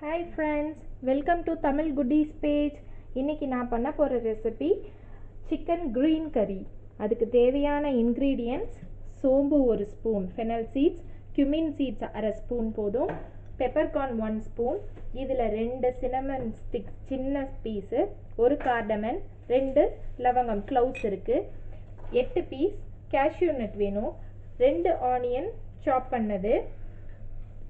Hi friends welcome to Tamil குட்டீஸ் page இன்றைக்கி நான் பண்ண போகிற ரெசிபி சிக்கன் க்ரீன் கறி அதுக்கு தேவையான இன்க்ரீடியன்ட்ஸ் சோம்பு ஒரு spoon fennel seeds cumin seeds அரை ஸ்பூன் போதும் பெப்பர்கார்ன் ஒன் ஸ்பூன் இதில் ரெண்டு சினமன் ஸ்டிக் சின்ன பீஸு ஒரு கார்டமன் ரெண்டு லவங்கம் க்ளவுஸ் இருக்குது எட்டு பீஸ் கேஷ்யூ நட் வேணும். ரெண்டு ஆனியன் சாப் பண்ணது.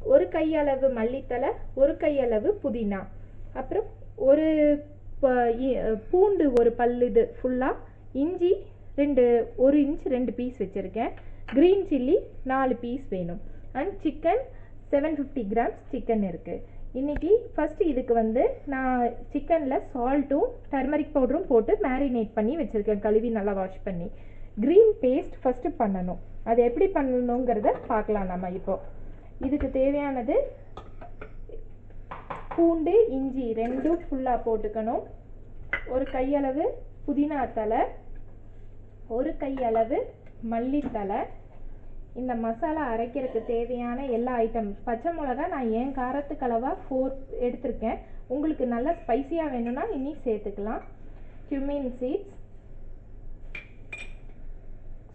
ஒரு கையளவு மல்லித்தலை ஒரு கையளவு புதினா. அப்புறம் ஒரு ப- இ- பூண்டு ஒரு பல்லுது ஃபுல்லாக இஞ்சி ரெண்டு ஒரு இன்ச் ரெண்டு பீஸ் வச்சுருக்கேன். க்ரீன் சில்லி நாலு பீஸ் வேணும். And chicken seven fifty grams chicken இருக்குது இன்னைக்கு ஃபஸ்ட்டு இதுக்கு வந்து நான் சிக்கனில் சால்ட்டும் டர்மரிக் பவுடரும் போட்டு மேரினேட் பண்ணி வச்சுருக்கேன். கழுவி நல்லா வாஷ் பண்ணி. க்ரீன் பேஸ்ட் ஃபஸ்ட்டு பண்ணணும். அது எப்படி பண்ணணுங்கிறத பார்க்கலாம் நம்ம இப்போ. இதுக்கு தேவையானது பூண்டு இஞ்சி ரெண்டும் ஃபுல்லாக போட்டுக்கணும். ஒரு கையளவு புதினா தலை ஒரு கையளவு மல்லித்தலை இந்த மசாலா அரைக்கிறதுக்கு தேவையான எல்லா ஐட்டம் பச்சை மிளகா நான் என் காரத்துக்களவாக ஃபோர் எடுத்திருக்கேன். உங்களுக்கு நல்லா ஸ்பைசியாக வேணும்னா இனி சேர்த்துக்கலாம். கியூமின் சீட்ஸ்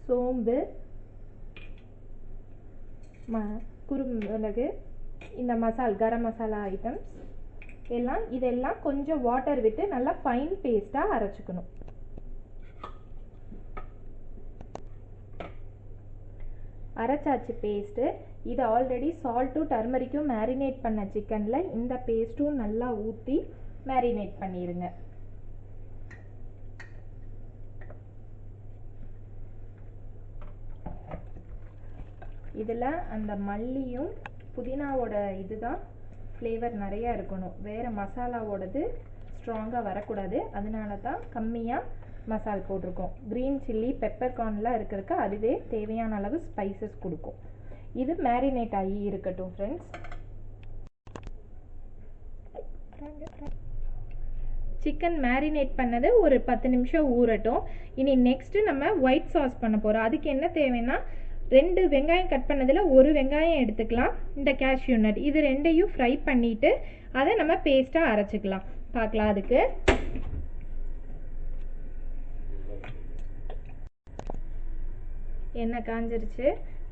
சோம்பு ம குறுமிளகு இந்த மசால் கரம் மசாலா ஐட்டம்ஸ் எல்லாம் இதெல்லாம் கொஞ்சம் வாட்டர் விட்டு நல்லா ஃபைன் பேஸ்ட்டாக அரைச்சிக்கணும். அரைச்சாச்சு பேஸ்ட்டு இது ஆல்ரெடி சால்ட்டும் டர்மரிக்கும் மேரினேட் பண்ண சிக்கனில் இந்த பேஸ்ட்டும் நல்லா ஊற்றி மேரினேட் பண்ணிடுங்க இதில் அந்த மல்லியும் புதினாவோட இதுதான் ஃப்ளேவர் நிறையா இருக்கணும். வேறு மசாலாவோடது ஸ்ட்ராங்காக வரக்கூடாது. அதனால தான் கம்மியாக மசால் போட்டிருக்கோம். க்ரீன் சில்லி பெப்பர் கார்ன்லாம் இருக்கிறதுக்கு அதுவே தேவையான அளவு ஸ்பைசஸ் கொடுக்கும். இது மேரினேட் ஆகி இருக்கட்டும் ஃப்ரெண்ட்ஸ் சிக்கன் மேரினேட் பண்ணது ஒரு பத்து நிமிஷம் ஊறட்டும். இனி நெக்ஸ்ட்டு நம்ம ஒயிட் சாஸ் பண்ண போகிறோம் அதுக்கு என்ன தேவைன்னா ரெண்டு வெங்காயம் கட் பண்ணதில் ஒரு வெங்காயம் எடுத்துக்கலாம். இந்த கேஷ்யூ நட் இது ரெண்டையும் ஃப்ரை பண்ணிவிட்டு அதை நம்ம பேஸ்ட்டாக அரைச்சிக்கலாம். பார்க்கலாம் அதுக்கு. எண்ணெய் காஞ்சிருச்சு.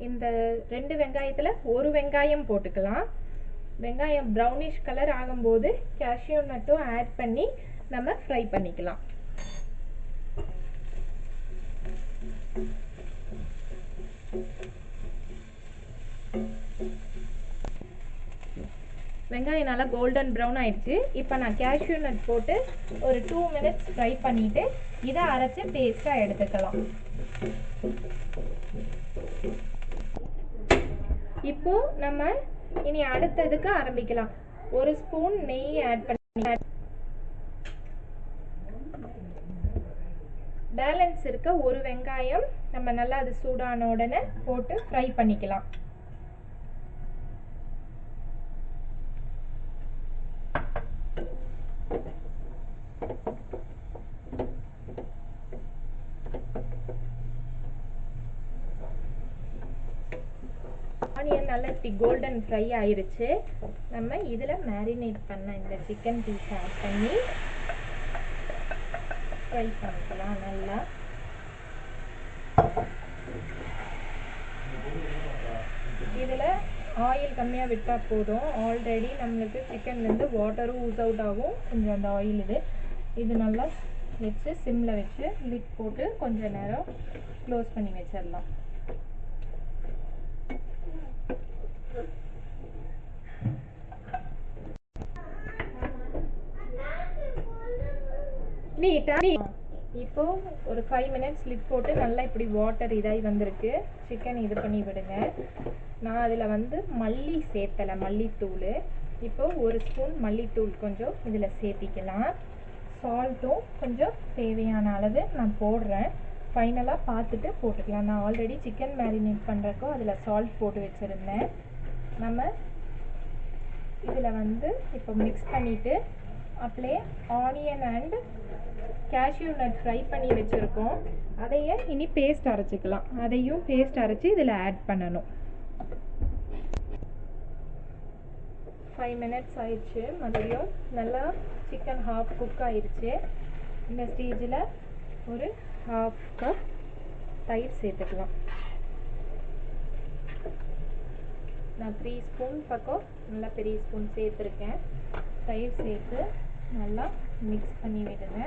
இந்த ரெண்டு வெங்காயத்தில் ஒரு வெங்காயம் போட்டுக்கலாம். வெங்காயம் ப்ரௌனிஷ் கலர் ஆகும்போது கேஷ்யூ நட்டும் ஆட் பண்ணி நம்ம ஃப்ரை பண்ணிக்கலாம். வெங்காயம் நல்லா கோல்டன் ப்ரௌன் ஆயிடுச்சு. இப்போ நான் கேஷ்யூ நட் போட்டு ஒரு டூ மினிட்ஸ் ஃப்ரை பண்ணிட்டு இதை அரைச்சு பேஸ்ட்டாக எடுத்துக்கலாம். இப்போ நம்ம இனி அடுத்ததுக்கு ஆரம்பிக்கலாம். ஒரு ஸ்பூன் நெய் ஆட் பண்ணி பேலன்ஸ் இருக்க ஒரு வெங்காயம் நம்ம நல்லா அது சூடான உடனே போட்டு ஃப்ரை பண்ணிக்கலாம். ஆனியன் நல்லா இப்படி கோல்டன் ஃப்ரை ஆயிருச்சு. நம்ம இதில் மேரினேட் பண்ண இந்த சிக்கன் பீஸ் ஆட் பண்ணி ஃப்ரை பண்ணிக்கலாம் நல்லா. இதில் ஆயில் கம்மியாக விட்டால் போதும். ஆல்ரெடி நம்மளுக்கு சிக்கன்லேருந்து வாட்டரும் ஊஸ் அவுட் ஆகும். கொஞ்சம் அந்த ஆயில் இது. இது நல்லா வச்சு சிம்மில் வச்சு லிட் போட்டு கொஞ்சம் நேரம் க்ளோஸ் பண்ணி வச்சிடலாம். நீட்டா இப்போ ஒரு ஃபைவ் மினிட்ஸ் லிட் போட்டு நல்லா இப்படி வாட்டர் இதாகி வந்திருக்கு. சிக்கன் இது பண்ணி விடுங்க. நான் அதில் வந்து மல்லி சேர்த்தலை மல்லித்தூள். இப்போ ஒரு ஸ்பூன் மல்லித்தூள் கொஞ்சம் இதில் சேர்த்திக்கலாம். சால்ட்டும் கொஞ்சம் தேவையான அளவு நான் போடுறேன். ஃபைனலாக பார்த்துட்டு போட்டுக்கலாம். நான் ஆல்ரெடி சிக்கன் மேரினேட் பண்ணுறக்கோ அதில் சால்ட் போட்டு வச்சுருந்தேன். நம்ம இதில் வந்து இப்போ மிக்ஸ் பண்ணிவிட்டு அப்படியே onion and cashew nut fry பண்ணி வச்சுருக்கோம். அதையே இனி பேஸ்ட் அரைச்சிக்கலாம். அதையும் பேஸ்ட் அரைச்சி இதில் ஆட் பண்ணணும். ஃபைவ் மினிட்ஸ் ஆயிடுச்சு. மறுபடியும் நல்லா சிக்கன் ஹாஃப் குக் ஆயிடுச்சு. இந்த ஸ்டேஜில் ஒரு ஹாஃப் கப் தயிர் சேர்த்துக்கலாம். நான் த்ரீ ஸ்பூன் பக்கம் நல்லா பெரிய ஸ்பூன் சேர்த்துருக்கேன். தயிர் சேர்த்து நல்லா மிக்ஸ் பண்ணி விடுங்க.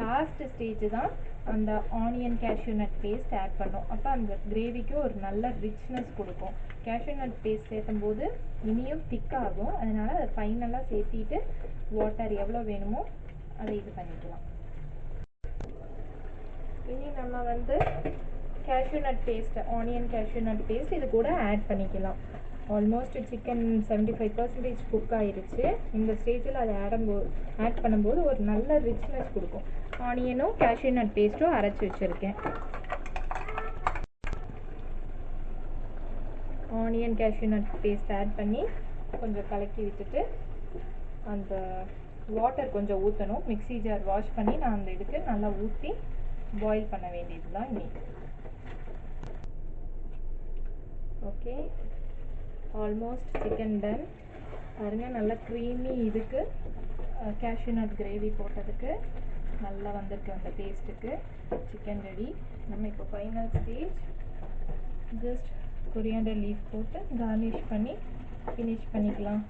லாஸ்ட் ஸ்டேஜ் தான் அந்த onion cashew nut paste add பண்ணோம். அப்போ அந்த கிரேவிக்கு ஒரு நல்ல ரிச்னஸ் கொடுக்கும். கேஷ்யூ நட் பேஸ்ட் சேர்த்தும் போது இனியும் திக்காகும் அதனால் அதை ஃபைனலாக சேர்த்திட்டு வாட்டர் எவ்வளோ வேணுமோ அதை இது பண்ணிக்கலாம். இனி நம்ம வந்து cashew nut paste onion cashew nut paste இது கூட ஆட் பண்ணிக்கலாம். Almost chicken seventy five percentage cook ஆயிருச்சு. இந்த ஸ்டேஜில் அதை ஆடும்போது ஆட் பண்ணும்போது ஒரு நல்ல ரிச்னஸ் கொடுக்கும். ஆனியனும் கேஷ்யூ நட் பேஸ்ட்டும் அரைச்சி வச்சுருக்கேன். Onion cashew nut paste add பண்ணி கொஞ்சம் கலக்கி விட்டுட்டு அந்த வாட்டர் கொஞ்சம் ஊற்றணும் மிக்ஸி ஜார் வாஷ் பண்ணி நான் அந்த இதுக்கு நல்லா ஊற்றி பாயில் பண்ண வேண்டியது தான் இன்னைக்கு ஓகே ஆல்மோஸ்ட் சிக்கன் டன் பாருங்கள் நல்லா க்ரீமி இதுக்கு. கேஷ்யூ நட் கிரேவி போட்டதுக்கு. நல்லா வந்திருக்கு அந்த டேஸ்ட்டுக்கு சிக்கன் ரெடி நம்ம இப்போ final stage just coriander leaf போட்டு கார்னிஷ் பண்ணி ஃபினிஷ் பண்ணிக்கலாம்.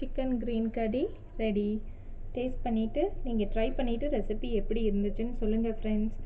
Chicken green curry ready taste பண்ணிவிட்டு நீங்கள் ட்ரை பண்ணிவிட்டு ரெசிபி எப்படி இருந்துச்சுன்னு சொல்லுங்கள் ஃப்ரெண்ட்ஸ்